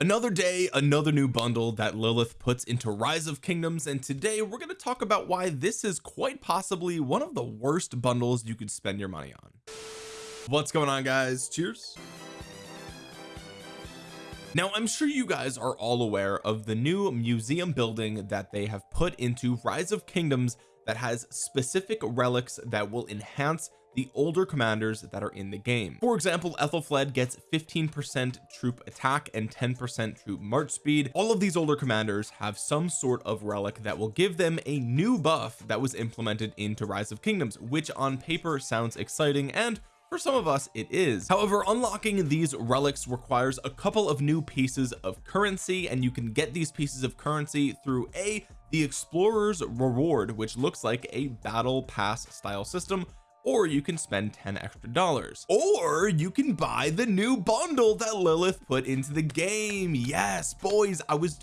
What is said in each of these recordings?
another day another new bundle that Lilith puts into rise of kingdoms and today we're going to talk about why this is quite possibly one of the worst bundles you could spend your money on. What's going on guys? Cheers now I'm sure you guys are all aware of the new museum building that they have put into rise of kingdoms that has specific relics that will enhance the older commanders that are in the game. For example Ethelfled gets 15 percent troop attack and 10 percent troop march speed. All of these older commanders have some sort of relic that will give them a new buff that was implemented into rise of kingdoms which on paper sounds exciting and for some of us it is. However unlocking these relics requires a couple of new pieces of currency and you can get these pieces of currency through a the explorer's reward which looks like a battle pass style system or you can spend 10 extra dollars. Or you can buy the new bundle that Lilith put into the game. Yes boys I was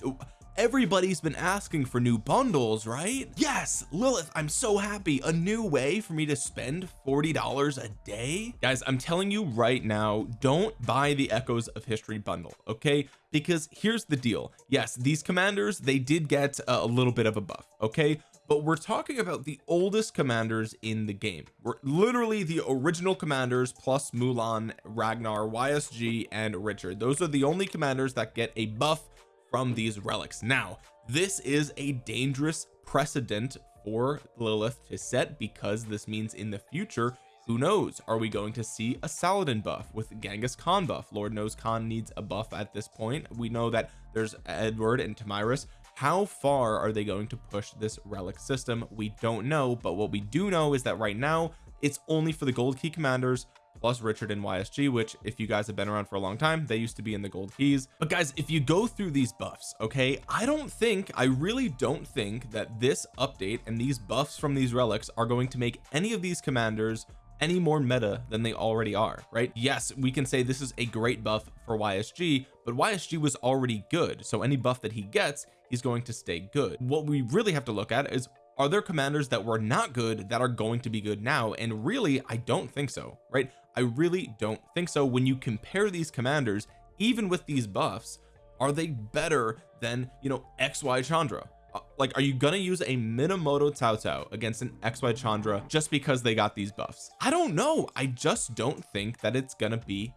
everybody's been asking for new bundles right? Yes Lilith I'm so happy. A new way for me to spend $40 a day? Guys I'm telling you right now don't buy the echoes of history bundle okay? Because here's the deal. Yes these commanders they did get a little bit of a buff okay? But we're talking about the oldest commanders in the game. We're literally the original commanders plus Mulan Ragnar YSG and Richard. Those are the only commanders that get a buff from these relics. Now this is a dangerous precedent for Lilith to set because this means in the future who knows? Are we going to see a Saladin buff with Genghis Khan buff? Lord knows Khan needs a buff at this point. We know that there's Edward and Tomyris how far are they going to push this relic system? We don't know but what we do know is that right now it's only for the gold key commanders plus Richard and YSG which if you guys have been around for a long time they used to be in the gold keys. But guys if you go through these buffs okay I don't think I really don't think that this update and these buffs from these relics are going to make any of these commanders any more meta than they already are right? Yes we can say this is a great buff for YSG but YSG was already good. So any buff that he gets he's going to stay good. What we really have to look at is are there commanders that were not good that are going to be good now? And really I don't think so right I really don't think so. When you compare these commanders even with these buffs are they better than you know XY Chandra? Uh, like are you gonna use a Minamoto Cao Cao against an XY Chandra just because they got these buffs? I don't know. I just don't think that it's gonna be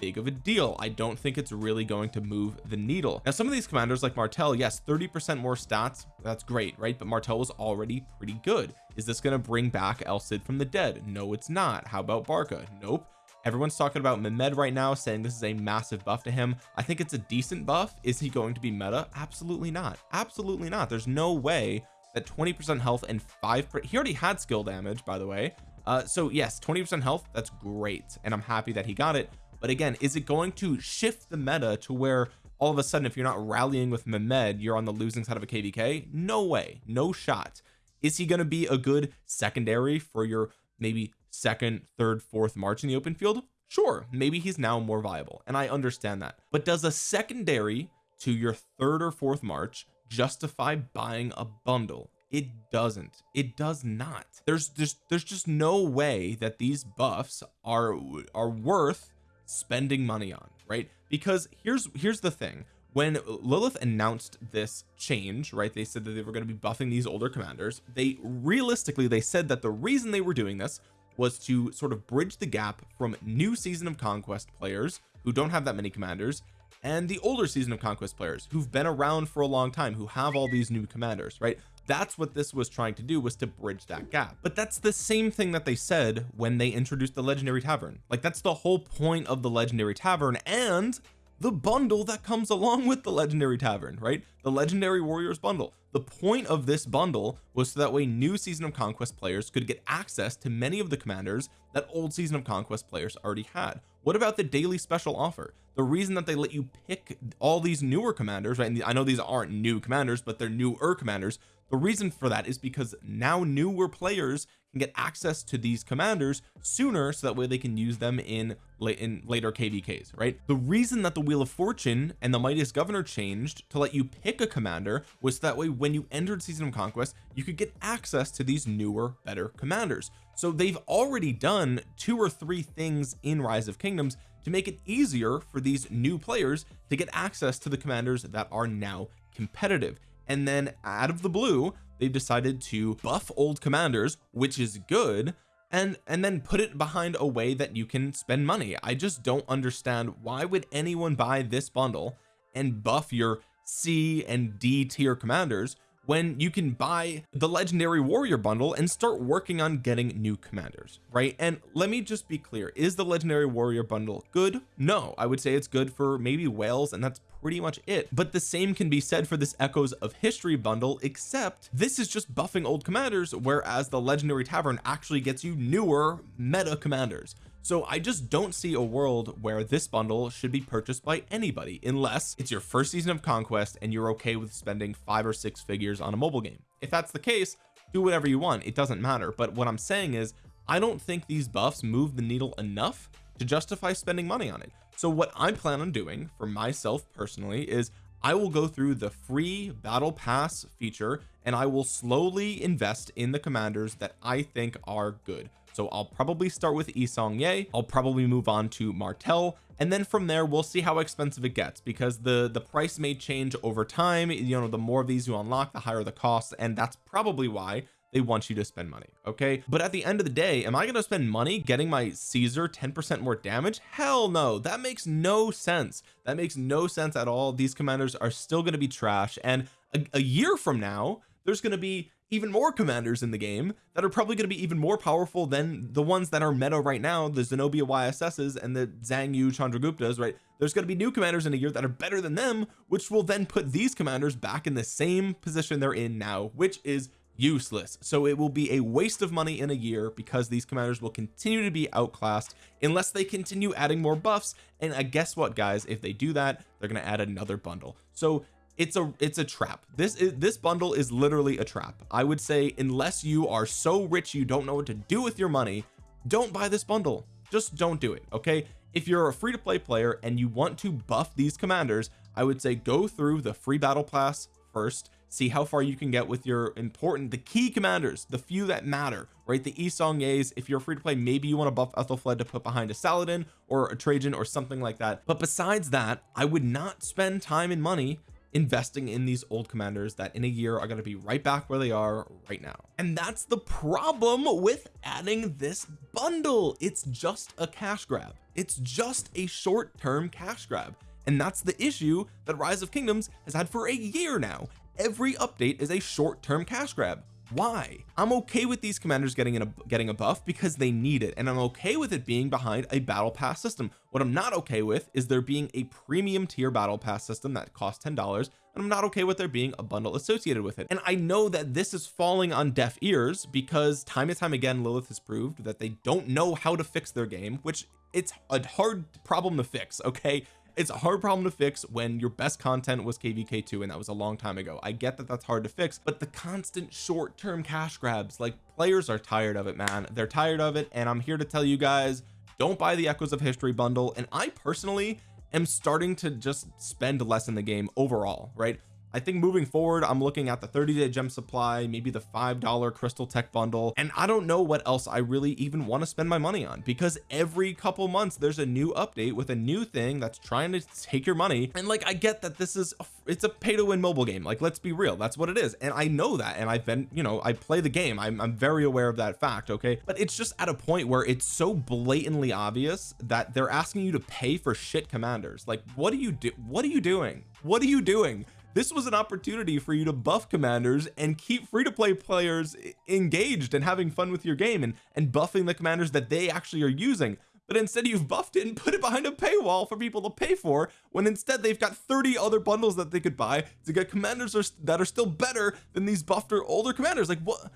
big of a deal. I don't think it's really going to move the needle. Now some of these commanders like Martel yes 30 percent more stats that's great right? But Martel was already pretty good. Is this going to bring back El Cid from the dead? No it's not. How about Barca? Nope. Everyone's talking about Mehmed right now saying this is a massive buff to him. I think it's a decent buff. Is he going to be meta? Absolutely not. Absolutely not. There's no way that 20 percent health and five he already had skill damage by the way. Uh so yes 20 percent health that's great and I'm happy that he got it but again is it going to shift the meta to where all of a sudden if you're not rallying with Mehmed you're on the losing side of a kvk no way. No shot. Is he going to be a good secondary for your maybe second third fourth march in the open field? Sure maybe he's now more viable and I understand that. But does a secondary to your third or fourth march justify buying a bundle? It doesn't. It does not. There's there's there's just no way that these buffs are are worth spending money on right? Because here's here's the thing. When Lilith announced this change right they said that they were going to be buffing these older commanders. They realistically they said that the reason they were doing this was to sort of bridge the gap from new season of conquest players who don't have that many commanders and the older season of conquest players who've been around for a long time who have all these new commanders right that's what this was trying to do was to bridge that gap. But that's the same thing that they said when they introduced the legendary tavern. Like that's the whole point of the legendary tavern and the bundle that comes along with the legendary tavern right? The legendary warriors bundle. The point of this bundle was so that way new season of conquest players could get access to many of the commanders that old season of conquest players already had what about the daily special offer? The reason that they let you pick all these newer commanders right and I know these aren't new commanders but they're newer commanders. The reason for that is because now newer players can get access to these commanders sooner so that way they can use them in in later kvks right? The reason that the wheel of fortune and the mightiest governor changed to let you pick a commander was that way when you entered season of conquest you could get access to these newer better commanders so they've already done two or three things in rise of kingdoms to make it easier for these new players to get access to the commanders that are now competitive. And then out of the blue they've decided to buff old commanders which is good and and then put it behind a way that you can spend money. I just don't understand why would anyone buy this bundle and buff your C and D tier commanders when you can buy the legendary warrior bundle and start working on getting new commanders right? And let me just be clear is the legendary warrior bundle good? No I would say it's good for maybe whales and that's pretty much it. But the same can be said for this echoes of history bundle except this is just buffing old commanders whereas the legendary tavern actually gets you newer meta commanders so I just don't see a world where this bundle should be purchased by anybody unless it's your first season of conquest and you're okay with spending five or six figures on a mobile game. If that's the case do whatever you want. It doesn't matter. But what I'm saying is I don't think these buffs move the needle enough to justify spending money on it. So what I plan on doing for myself personally is I will go through the free battle pass feature and I will slowly invest in the commanders that I think are good so I'll probably start with Yi Seong-Gye I'll probably move on to Martel and then from there we'll see how expensive it gets because the the price may change over time. You know the more of these you unlock the higher the cost. And that's probably why they want you to spend money okay? But at the end of the day am I going to spend money getting my Caesar 10 percent more damage? Hell no. That makes no sense. That makes no sense at all. These commanders are still going to be trash. And a, a year from now there's going to be even more commanders in the game that are probably going to be even more powerful than the ones that are meta right now the Zenobia YSS's and the Zhang Yu Chandraguptas right? There's going to be new commanders in a year that are better than them which will then put these commanders back in the same position they're in now which is useless. So it will be a waste of money in a year because these commanders will continue to be outclassed unless they continue adding more buffs. And I guess what guys? If they do that they're going to add another bundle. So it's a it's a trap. This is this bundle is literally a trap. I would say unless you are so rich you don't know what to do with your money don't buy this bundle. Just don't do it okay? If you're a free-to-play player and you want to buff these commanders I would say go through the free battle pass first see how far you can get with your important the key commanders the few that matter right? The Yi Seong-Gye's if you're free to play maybe you want to buff Ethelfled to put behind a Saladin or a Trajan or something like that. But besides that I would not spend time and money investing in these old commanders that in a year are going to be right back where they are right now. And that's the problem with adding this bundle. It's just a cash grab. It's just a short-term cash grab. And that's the issue that rise of kingdoms has had for a year now. Every update is a short-term cash grab why? I'm okay with these commanders getting in a getting a buff because they need it and I'm okay with it being behind a battle pass system. What I'm not okay with is there being a premium tier battle pass system that costs ten dollars and I'm not okay with there being a bundle associated with it. And I know that this is falling on deaf ears because time and time again Lilith has proved that they don't know how to fix their game which it's a hard problem to fix okay it's a hard problem to fix when your best content was kvk2 and that was a long time ago. I get that that's hard to fix but the constant short-term cash grabs like players are tired of it man. They're tired of it and I'm here to tell you guys don't buy the echoes of history bundle and I personally am starting to just spend less in the game overall right I think moving forward I'm looking at the 30 day gem supply maybe the five dollar crystal tech bundle and I don't know what else I really even want to spend my money on because every couple months there's a new update with a new thing that's trying to take your money and like I get that this is it's a pay to win mobile game like let's be real that's what it is and I know that and I've been you know I play the game I'm, I'm very aware of that fact okay? But it's just at a point where it's so blatantly obvious that they're asking you to pay for shit commanders like what are you do what are you doing? What are you doing this was an opportunity for you to buff commanders and keep free-to-play players engaged and having fun with your game and and buffing the commanders that they actually are using. But instead you've buffed it and put it behind a paywall for people to pay for when instead they've got 30 other bundles that they could buy to get commanders that are still better than these buffed or older commanders. Like what?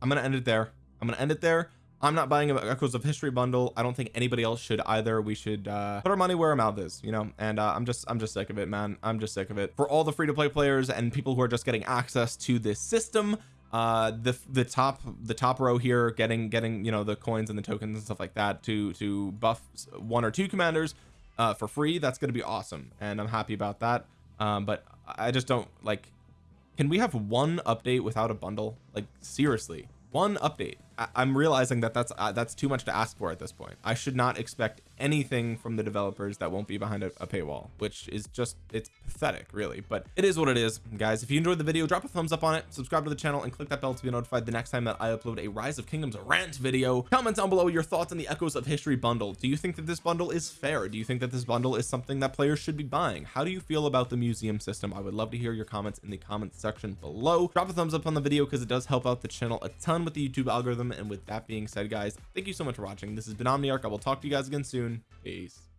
I'm gonna end it there. I'm gonna end it there I'm not buying a echoes of history bundle. I don't think anybody else should either. We should uh put our money where our mouth is you know? And uh, I'm just I'm just sick of it man. I'm just sick of it. For all the free-to-play players and people who are just getting access to this system uh the the top the top row here getting getting you know the coins and the tokens and stuff like that to to buff one or two commanders uh for free that's going to be awesome. And I'm happy about that. Um but I just don't like can we have one update without a bundle? Like seriously one update. I am realizing that that's uh, that's too much to ask for at this point. I should not expect anything from the developers that won't be behind a, a paywall which is just it's pathetic really. But it is what it is guys. If you enjoyed the video drop a thumbs up on it subscribe to the channel and click that bell to be notified the next time that I upload a rise of kingdoms rant video. Comment down below your thoughts on the echoes of history bundle. Do you think that this bundle is fair? Do you think that this bundle is something that players should be buying? How do you feel about the museum system? I would love to hear your comments in the comments section below. Drop a thumbs up on the video because it does help out the channel a ton with the YouTube algorithm. And with that being said guys thank you so much for watching. This has been Omniarch. I will talk to you guys again soon. Peace